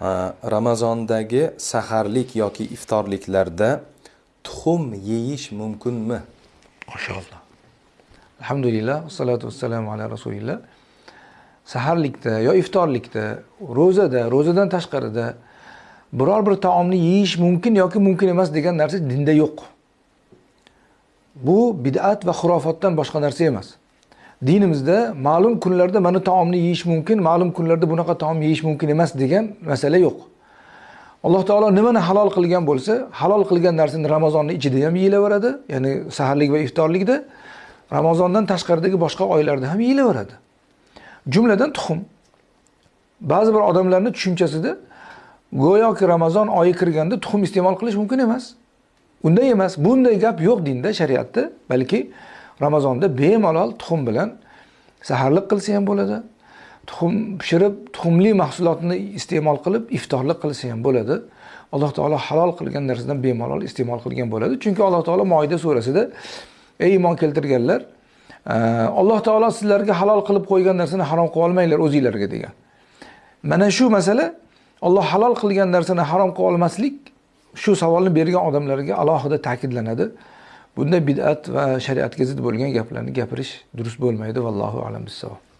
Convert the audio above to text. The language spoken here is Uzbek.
Ramazondagi saharlik yoki iftorliklarda tuxum yeyish mumkinmi mashalloh Alhamdulillah, vassalatu vassalamu ala rasulillah. Saharlikda yo iftorlikda, ro'zada, ro'zadan tashqarida biror bir taomni yeyish mumkin yoki mumkin emas degan narsa dinda yo'q. Bu bid'at va xurofotdan boshqa narsa emas. Dinimizda ma'lum kunlarda mana taomni yeyish mumkin, ma'lum kunlarda bunaqa taom yeyish mumkin emas degan masala yo'q. Alloh taolo nimani halol qilgan bo'lsa, halol qilgan narsani Ramazonning ichida ham yeyilaveradi, ya'ni saharlik va iftorlikda, Ramazondan tashqaridagi boshqa oylarda ham yeyilaveradi. Jumladan tuxum. Ba'zi bir odamlarning tushunchasida go'yoki Ramazon oyi kirganda tuxum iste'mol qilish mumkin emas. Unday emas. Bunday gap yo'q dinda, shariatda, balki Ramazonda bemalol tuxum bilan saharlik qilsa ham bo'ladi. Tuxum pishirib, tuxumli mahsulotni iste'mol qilib iftorlik qilsa ham bo'ladi. Alloh taolo halol qilgan narsadan bemalol iste'mol qilgan bo'ladi. Chunki Alloh taolo Moida surasida ey iymon keltirganlar, e, Alloh taolo sizlarga halol qilib qo'ygan narsani harom qilib olmanglar o'zingizlarga degan. Mana shu masala Alloh halol qilgan narsani harom qilib olmaslik shu savolni bergan odamlarga alohida ta'kidlanadi. Bunda bid'at va shariatga zid bo'lgan gaplarni gapirish durust bo'lmaydi vallohu alam bissavob.